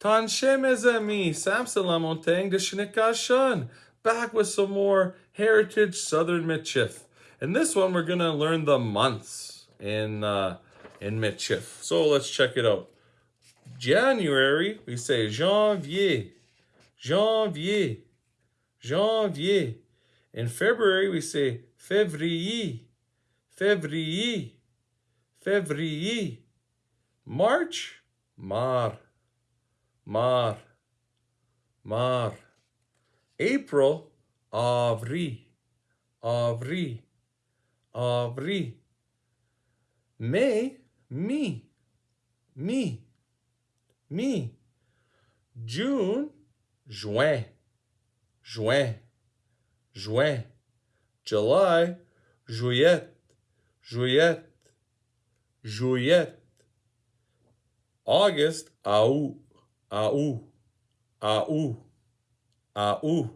Tanshe mes amis, Samson Lamontagne de Shnikashun. Back with some more Heritage Southern Michif. And this one, we're gonna learn the months in uh, in Michif. So let's check it out. January, we say janvier, janvier, janvier. In February, we say février, février, février. March, mar, mar, mar. April, avril, avril, avril. May, me, me, me. June, juin, juin, juin. July, juillet, juillet, juillet. August, août, août, août, août.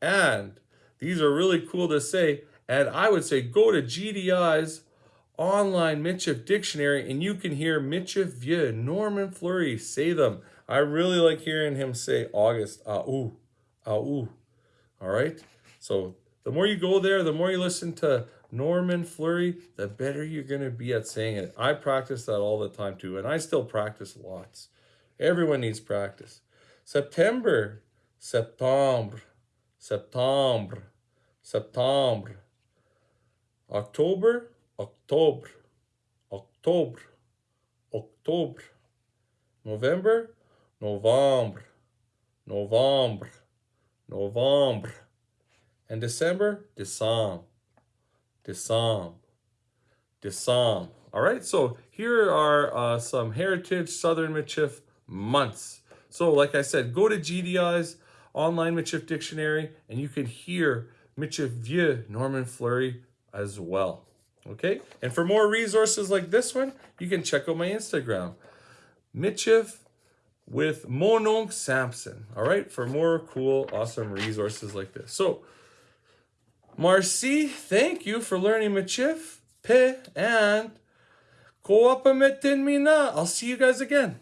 And these are really cool to say. And I would say go to GDI's online Michif dictionary and you can hear Michif Vieux, Norman Fleury say them. I really like hearing him say August, août, août. All right. So the more you go there, the more you listen to Norman Fleury, the better you're going to be at saying it. I practice that all the time too, and I still practice lots. Everyone needs practice. September, septembre, septembre, septembre. October, octobre, octobre, octobre. November, novembre, novembre, novembre. And December, December. December. December. All right, so here are uh, some Heritage Southern Michif months. So like I said, go to GDI's online Michif dictionary and you can hear Michif Vieux Norman Fleury as well. Okay, and for more resources like this one, you can check out my Instagram, Michif with Mononc Samson. All right, for more cool, awesome resources like this. So Marcy, thank you for learning Michif, Pe, and Koapa Metin Mina. I'll see you guys again.